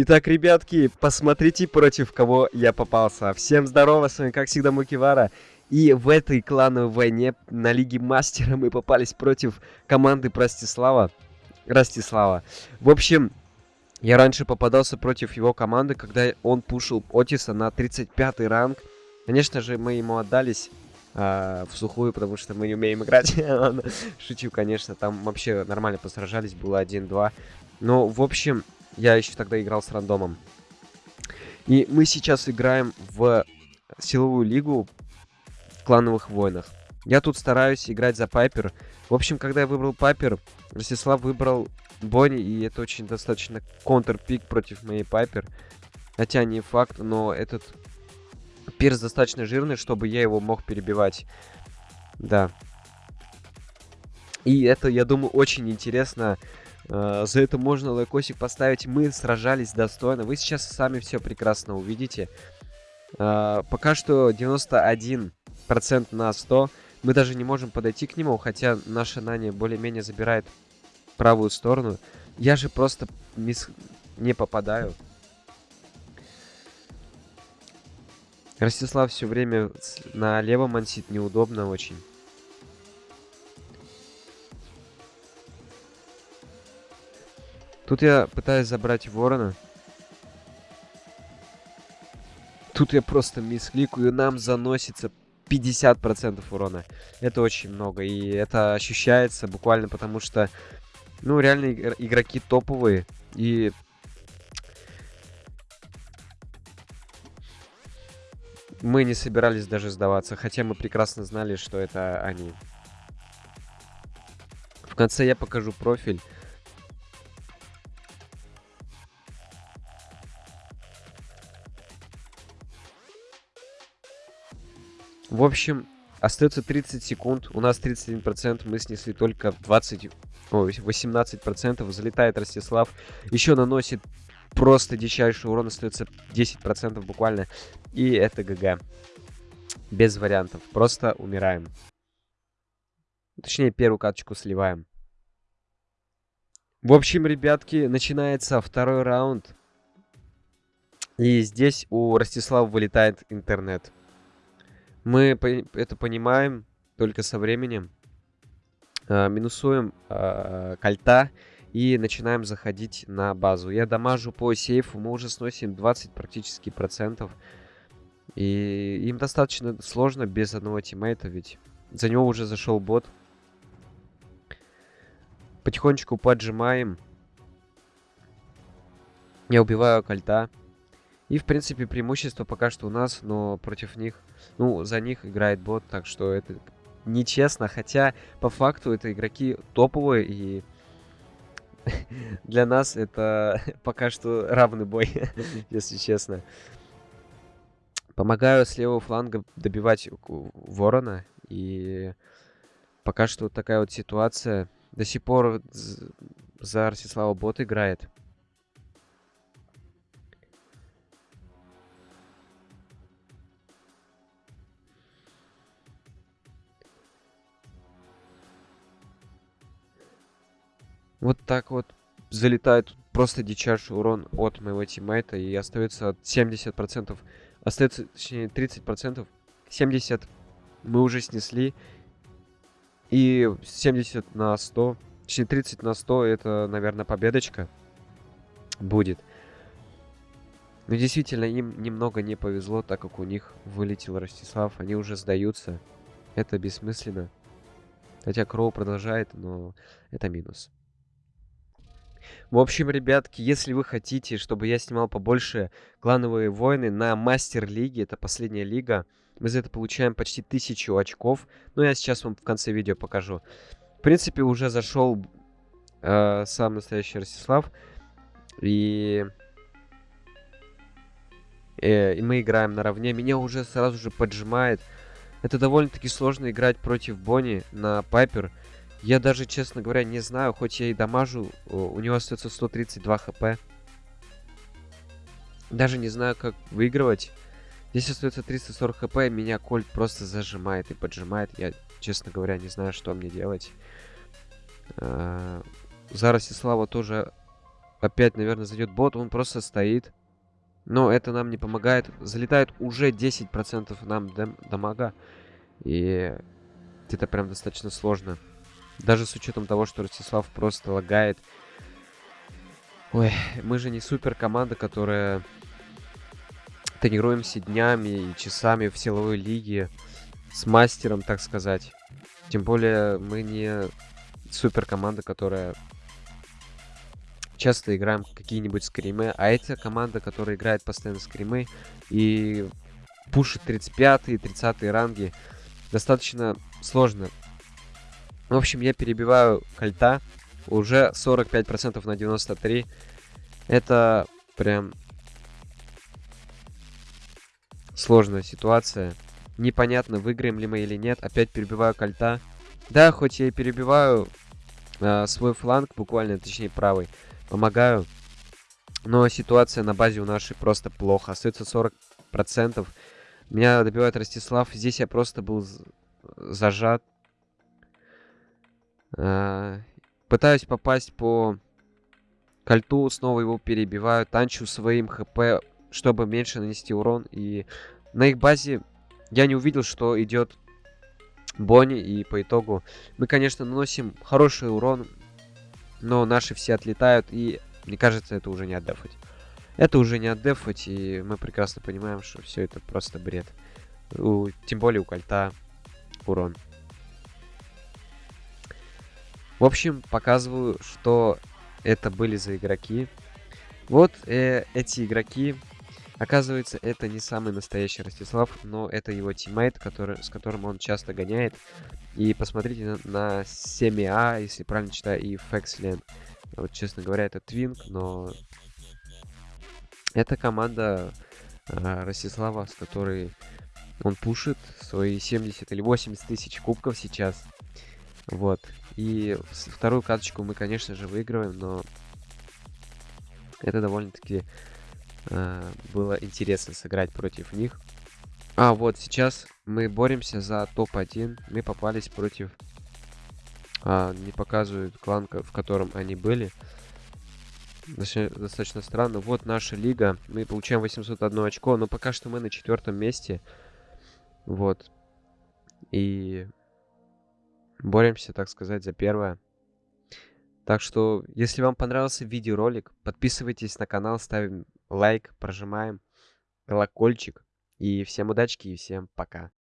Итак, ребятки, посмотрите, против кого я попался. Всем здорово, с вами, как всегда, Мукивара. И в этой клановой войне на Лиге Мастера мы попались против команды Простислава. Ростислава. В общем, я раньше попадался против его команды, когда он пушил Отиса на 35 ранг. Конечно же, мы ему отдались э, в сухую, потому что мы не умеем играть. Шучу, конечно, там вообще нормально посражались, было 1-2. Но, в общем, я еще тогда играл с рандомом. И мы сейчас играем в силовую лигу в клановых войнах. Я тут стараюсь играть за Пайпер. В общем, когда я выбрал Пайпер, Ростислав выбрал Бонни, и это очень достаточно контр-пик против моей Пайпер. Хотя не факт, но этот пирс достаточно жирный, чтобы я его мог перебивать. Да. И это, я думаю, очень интересно за это можно лайкосик поставить. Мы сражались достойно. Вы сейчас сами все прекрасно увидите. Uh, пока что 91% на 100. Мы даже не можем подойти к нему, хотя наша Нани более-менее забирает правую сторону. Я же просто не попадаю. Ростислав все время на левом ансит неудобно очень. Тут я пытаюсь забрать ворона. Тут я просто мискликаю, нам заносится 50% урона. Это очень много, и это ощущается буквально потому, что, ну, реально игроки топовые, и... Мы не собирались даже сдаваться, хотя мы прекрасно знали, что это они. В конце я покажу профиль. В общем, остается 30 секунд. У нас 31%. Мы снесли только 20... О, 18%. Залетает Ростислав. Еще наносит просто дичайший урон. Остается 10% буквально. И это ГГ. Без вариантов. Просто умираем. Точнее, первую каточку сливаем. В общем, ребятки, начинается второй раунд. И здесь у Ростислава вылетает интернет. Мы это понимаем только со временем. А, минусуем а, кольта и начинаем заходить на базу. Я дамажу по сейфу, мы уже сносим 20 практически процентов. И им достаточно сложно без одного тиммейта, ведь за него уже зашел бот. Потихонечку поджимаем. Я убиваю кольта. И, в принципе, преимущество пока что у нас, но против них, ну, за них играет бот, так что это нечестно. Хотя, по факту, это игроки топовые, и для нас это пока что равный бой, если честно. Помогаю с левого фланга добивать ворона, и пока что такая вот ситуация. До сих пор за Арсислава бот играет. Вот так вот залетает просто дичайший урон от моего тиммейта. И остается 70%. Остается, точнее, 30%. 70 мы уже снесли. И 70 на 100. Точнее, 30 на 100 это, наверное, победочка будет. Но действительно, им немного не повезло, так как у них вылетел Ростислав. Они уже сдаются. Это бессмысленно. Хотя Кроу продолжает, но это минус. В общем, ребятки, если вы хотите, чтобы я снимал побольше клановые войны на мастер-лиге, это последняя лига, мы за это получаем почти тысячу очков. Но я сейчас вам в конце видео покажу. В принципе, уже зашел э, сам настоящий Ростислав. И... Э, и мы играем наравне. Меня уже сразу же поджимает. Это довольно-таки сложно играть против Бонни на Пайпер. Я даже, честно говоря, не знаю, хоть я и дамажу, у него остается 132 хп. Даже не знаю, как выигрывать. Здесь остается 340 хп, меня Кольт просто зажимает и поджимает. Я, честно говоря, не знаю, что мне делать. А, за Ростислава тоже опять, наверное, зайдет бот. Он просто стоит. Но это нам не помогает. Залетает уже 10% нам дам дамага. И это прям достаточно сложно. Даже с учетом того, что Ростислав просто лагает. Ой, мы же не супер команда, которая тренируемся днями и часами в силовой лиге с мастером, так сказать. Тем более мы не супер команда, которая часто играем какие-нибудь скримы, а эта команда, которая играет постоянно скримы и пушит 35 и 30 ранги, достаточно сложно. В общем, я перебиваю кольта. Уже 45% на 93. Это прям сложная ситуация. Непонятно, выиграем ли мы или нет. Опять перебиваю кольта. Да, хоть я и перебиваю э, свой фланг, буквально, точнее правый, помогаю. Но ситуация на базе у нашей просто плохо. Остается 40%. Меня добивает Ростислав. Здесь я просто был зажат. Э, пытаюсь попасть по кольту, снова его перебиваю. Танчу своим хп, чтобы меньше нанести урон. И на их базе я не увидел, что идет Бонни. И по итогу мы, конечно, наносим хороший урон. Но наши все отлетают. И мне кажется, это уже не отдефать. Это уже не отдефать. И мы прекрасно понимаем, что все это просто бред. У, тем более у кольта урон. В общем, показываю, что это были за игроки. Вот э, эти игроки. Оказывается, это не самый настоящий Ростислав, но это его тиммейт, который, с которым он часто гоняет. И посмотрите на, на 7А, если правильно читаю, и Фекслен. Вот, честно говоря, это Твинк, но... Это команда э, Ростислава, с которой он пушит свои 70 или 80 тысяч кубков сейчас. Вот. И вторую карточку мы, конечно же, выигрываем, но это довольно-таки э, было интересно сыграть против них. А вот сейчас мы боремся за топ-1. Мы попались против... А, не показывают клан, в котором они были. Достаточно, странно. Вот наша лига. Мы получаем 801 очко, но пока что мы на четвертом месте. Вот. И боремся, так сказать, за первое. Так что, если вам понравился видеоролик, подписывайтесь на канал, ставим лайк, прожимаем колокольчик. И всем удачки и всем пока.